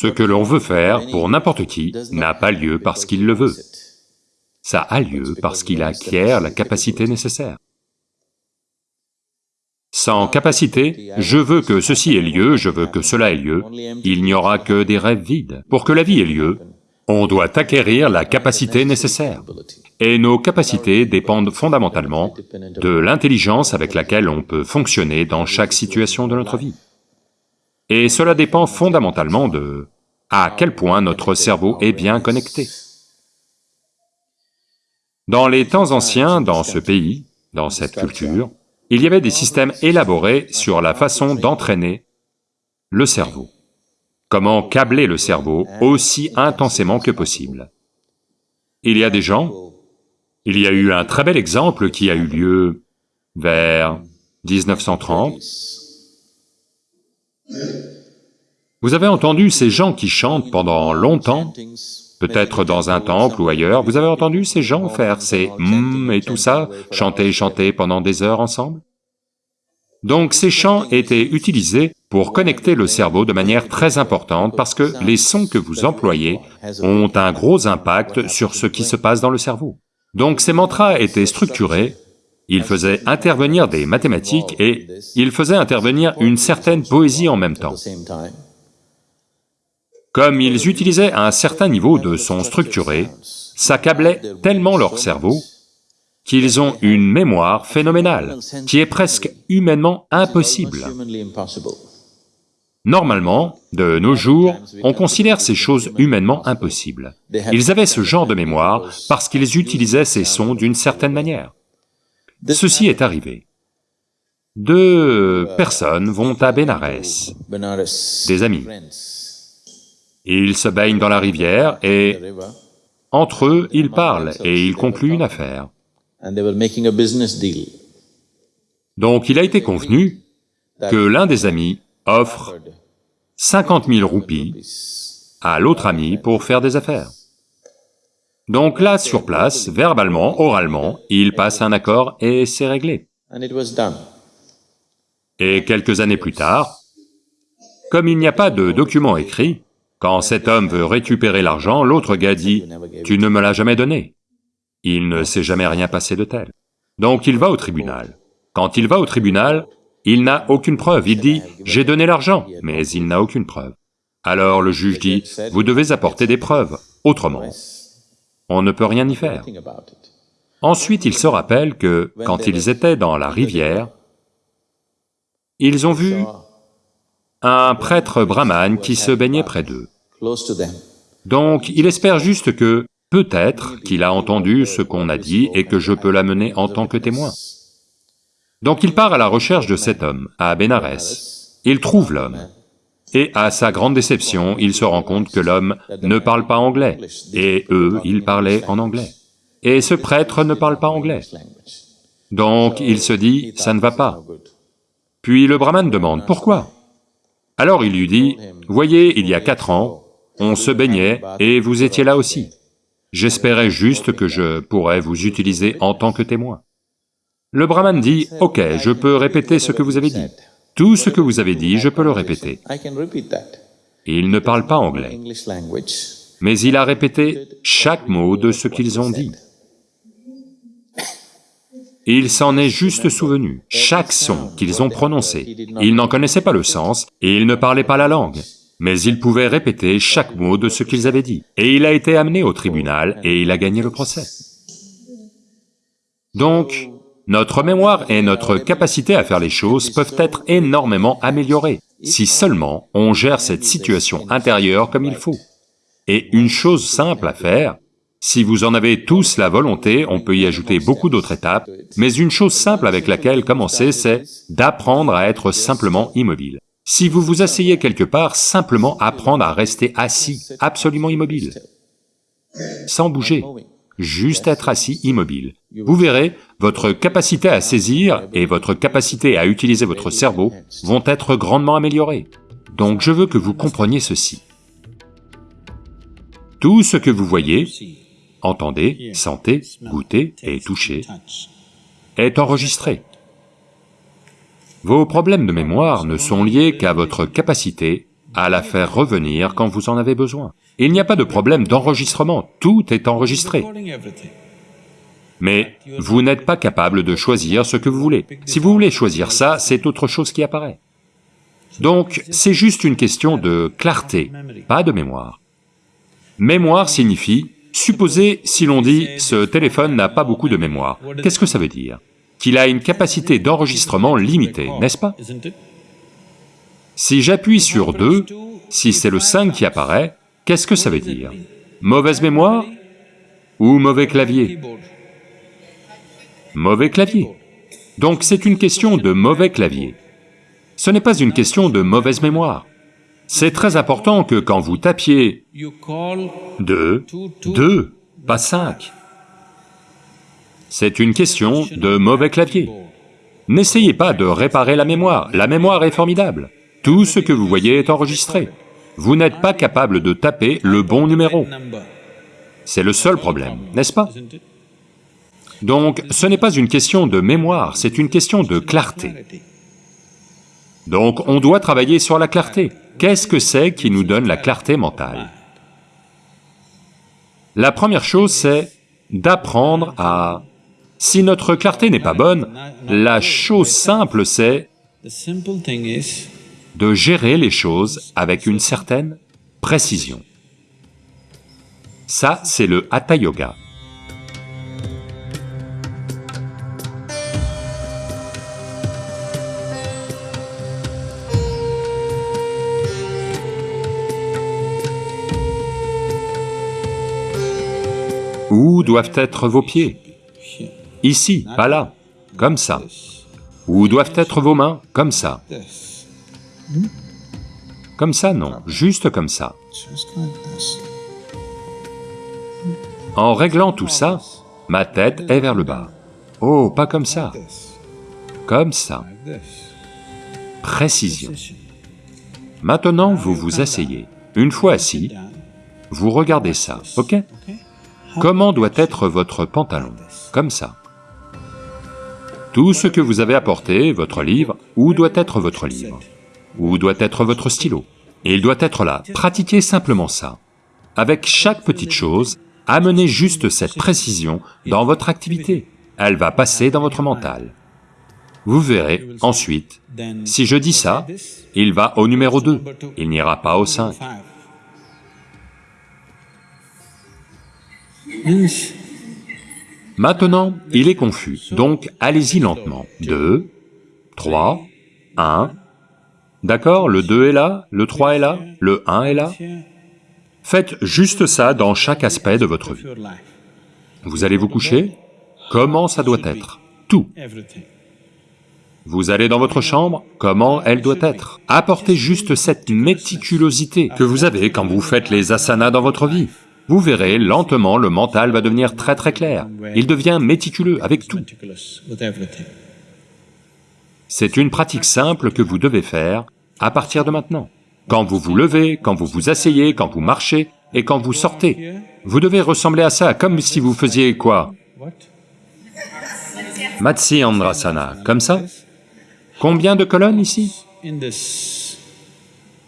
Ce que l'on veut faire pour n'importe qui n'a pas lieu parce qu'il le veut. Ça a lieu parce qu'il acquiert la capacité nécessaire. Sans capacité, je veux que ceci ait lieu, je veux que cela ait lieu, il n'y aura que des rêves vides. Pour que la vie ait lieu, on doit acquérir la capacité nécessaire. Et nos capacités dépendent fondamentalement de l'intelligence avec laquelle on peut fonctionner dans chaque situation de notre vie. Et cela dépend fondamentalement de à quel point notre cerveau est bien connecté. Dans les temps anciens, dans ce pays, dans cette culture, il y avait des systèmes élaborés sur la façon d'entraîner le cerveau. Comment câbler le cerveau aussi intensément que possible. Il y a des gens, il y a eu un très bel exemple qui a eu lieu vers 1930. Vous avez entendu ces gens qui chantent pendant longtemps peut-être dans un temple ou ailleurs, vous avez entendu ces gens faire ces hum et tout ça, chanter chanter pendant des heures ensemble? Donc ces chants étaient utilisés pour connecter le cerveau de manière très importante parce que les sons que vous employez ont un gros impact sur ce qui se passe dans le cerveau. Donc ces mantras étaient structurés, ils faisaient intervenir des mathématiques et ils faisaient intervenir une certaine poésie en même temps. Comme ils utilisaient un certain niveau de son structuré, ça câblait tellement leur cerveau qu'ils ont une mémoire phénoménale, qui est presque humainement impossible. Normalement, de nos jours, on considère ces choses humainement impossibles. Ils avaient ce genre de mémoire parce qu'ils utilisaient ces sons d'une certaine manière. Ceci est arrivé. Deux personnes vont à Bénarès, des amis. Ils se baignent dans la rivière et entre eux, ils parlent et ils concluent une affaire. Donc il a été convenu que l'un des amis offre 50 000 roupies à l'autre ami pour faire des affaires. Donc là, sur place, verbalement, oralement, il passe un accord et c'est réglé. Et quelques années plus tard, comme il n'y a pas de document écrit, quand cet homme veut récupérer l'argent, l'autre gars dit, « Tu ne me l'as jamais donné. » Il ne s'est jamais rien passé de tel. Donc il va au tribunal. Quand il va au tribunal, il n'a aucune preuve, il dit, « J'ai donné l'argent », mais il n'a aucune preuve. Alors le juge dit, « Vous devez apporter des preuves, autrement, on ne peut rien y faire. » Ensuite, il se rappelle que, quand ils étaient dans la rivière, ils ont vu un prêtre brahmane qui se baignait près d'eux. Donc il espère juste que, peut-être qu'il a entendu ce qu'on a dit et que je peux l'amener en tant que témoin. Donc il part à la recherche de cet homme, à Bénarès. Il trouve l'homme. Et à sa grande déception, il se rend compte que l'homme ne parle pas anglais, et eux, ils parlaient en anglais. Et ce prêtre ne parle pas anglais. Donc il se dit, ça ne va pas. Puis le brahman demande, pourquoi? Alors il lui dit, « Voyez, il y a quatre ans, on se baignait et vous étiez là aussi. J'espérais juste que je pourrais vous utiliser en tant que témoin. » Le brahman dit, « Ok, je peux répéter ce que vous avez dit. Tout ce que vous avez dit, je peux le répéter. » Il ne parle pas anglais, mais il a répété chaque mot de ce qu'ils ont dit. Il s'en est juste souvenu, chaque son qu'ils ont prononcé. Ils n'en connaissaient pas le sens et ils ne parlaient pas la langue, mais ils pouvaient répéter chaque mot de ce qu'ils avaient dit. Et il a été amené au tribunal et il a gagné le procès. Donc, notre mémoire et notre capacité à faire les choses peuvent être énormément améliorées, si seulement on gère cette situation intérieure comme il faut. Et une chose simple à faire, si vous en avez tous la volonté, on peut y ajouter beaucoup d'autres étapes, mais une chose simple avec laquelle commencer, c'est d'apprendre à être simplement immobile. Si vous vous asseyez quelque part, simplement apprendre à rester assis, absolument immobile, sans bouger, juste être assis immobile. Vous verrez, votre capacité à saisir et votre capacité à utiliser votre cerveau vont être grandement améliorées. Donc je veux que vous compreniez ceci. Tout ce que vous voyez, entendez, sentez, goûtez et touchez, est enregistré. Vos problèmes de mémoire ne sont liés qu'à votre capacité à la faire revenir quand vous en avez besoin. Il n'y a pas de problème d'enregistrement, tout est enregistré. Mais vous n'êtes pas capable de choisir ce que vous voulez. Si vous voulez choisir ça, c'est autre chose qui apparaît. Donc, c'est juste une question de clarté, pas de mémoire. Mémoire signifie, supposez si l'on dit « ce téléphone n'a pas beaucoup de mémoire », qu'est-ce que ça veut dire? Qu'il a une capacité d'enregistrement limitée, n'est-ce pas? Si j'appuie sur 2, si c'est le 5 qui apparaît, qu'est-ce que ça veut dire? Mauvaise mémoire ou mauvais clavier? Mauvais clavier. Donc c'est une question de mauvais clavier. Ce n'est pas une question de mauvaise mémoire. C'est très important que quand vous tapiez 2, 2, pas 5. C'est une question de mauvais clavier. N'essayez pas de réparer la mémoire, la mémoire est formidable. Tout ce que vous voyez est enregistré. Vous n'êtes pas capable de taper le bon numéro. C'est le seul problème, n'est-ce pas? Donc, ce n'est pas une question de mémoire, c'est une question de clarté. Donc, on doit travailler sur la clarté. Qu'est-ce que c'est qui nous donne la clarté mentale? La première chose, c'est d'apprendre à... Si notre clarté n'est pas bonne, la chose simple, c'est de gérer les choses avec une certaine précision. Ça, c'est le Hatha Yoga. Où doivent être vos pieds? Ici, pas là, comme ça. Où doivent être vos mains? Comme ça. Comme ça, non, juste comme ça. En réglant tout ça, ma tête est vers le bas. Oh, pas comme ça. Comme ça. Précision. Maintenant, vous vous asseyez. Une fois assis, vous regardez ça, ok? Comment doit être votre pantalon Comme ça. Tout ce que vous avez apporté, votre livre, où doit être votre livre Où doit être votre stylo Il doit être là, pratiquez simplement ça. Avec chaque petite chose, amenez juste cette précision dans votre activité, elle va passer dans votre mental. Vous verrez, ensuite, si je dis ça, il va au numéro 2, il n'ira pas au 5. Maintenant, il est confus, donc allez-y lentement. 2, 3, 1, d'accord, le 2 est là, le 3 est là, le 1 est là. Faites juste ça dans chaque aspect de votre vie. Vous allez vous coucher, comment ça doit être? Tout. Vous allez dans votre chambre, comment elle doit être? Apportez juste cette méticulosité que vous avez quand vous faites les asanas dans votre vie. Vous verrez, lentement, le mental va devenir très très clair. Il devient méticuleux avec tout. C'est une pratique simple que vous devez faire à partir de maintenant. Quand vous vous levez, quand vous vous asseyez, quand vous marchez et quand vous sortez, vous devez ressembler à ça, comme si vous faisiez quoi? Matsi Andrasana, comme ça? Combien de colonnes ici?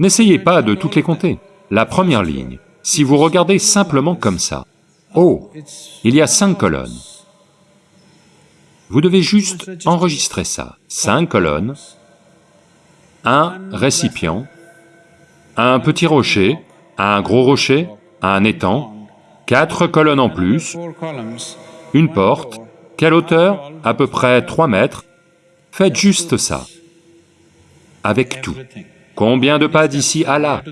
N'essayez pas de toutes les compter. La première ligne, si vous regardez simplement comme ça, oh, il y a cinq colonnes. Vous devez juste enregistrer ça, cinq colonnes, un récipient, un petit rocher, un gros rocher, un étang, quatre colonnes en plus, une porte, quelle hauteur? À peu près 3 mètres. Faites juste ça, avec tout. Combien de pas d'ici à là?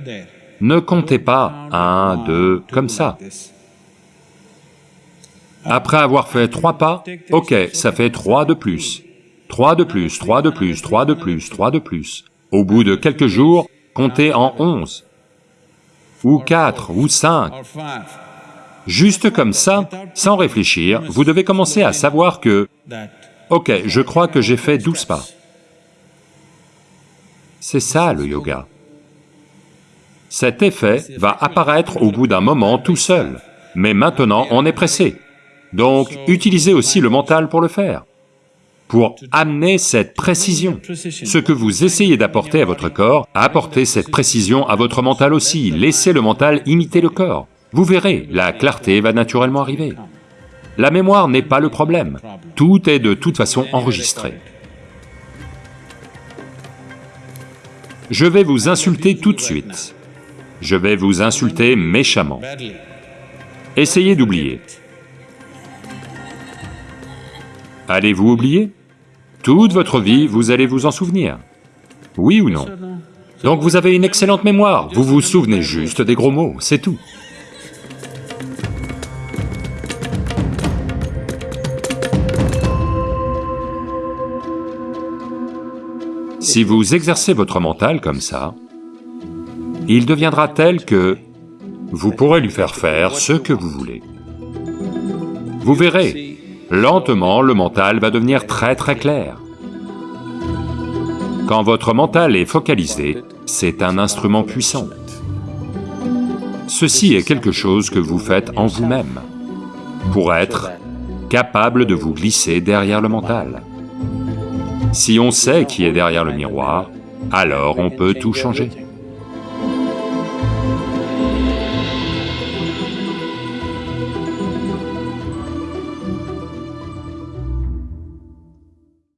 Ne comptez pas un, deux, comme ça. Après avoir fait trois pas, ok, ça fait trois de plus. Trois de plus, trois de plus, trois de plus, trois de plus. Au bout de quelques jours, comptez en onze. Ou quatre, ou cinq. Juste comme ça, sans réfléchir, vous devez commencer à savoir que, ok, je crois que j'ai fait douze pas. C'est ça le yoga. Cet effet va apparaître au bout d'un moment tout seul, mais maintenant on est pressé. Donc utilisez aussi le mental pour le faire. pour amener cette précision. Ce que vous essayez d'apporter à votre corps, apportez cette précision à votre mental aussi, laissez le mental imiter le corps. Vous verrez, la clarté va naturellement arriver. La mémoire n'est pas le problème, tout est de toute façon enregistré. Je vais vous insulter tout de suite. Je vais vous insulter méchamment. Essayez d'oublier. Allez-vous oublier? Toute votre vie, vous allez vous en souvenir. Oui ou non? Donc vous avez une excellente mémoire, vous vous souvenez juste des gros mots, c'est tout. Si vous exercez votre mental comme ça, il deviendra tel que vous pourrez lui faire faire ce que vous voulez. Vous verrez, lentement le mental va devenir très très clair. Quand votre mental est focalisé, c'est un instrument puissant. Ceci est quelque chose que vous faites en vous-même, pour être capable de vous glisser derrière le mental. Si on sait qui est derrière le miroir, alors on peut tout changer.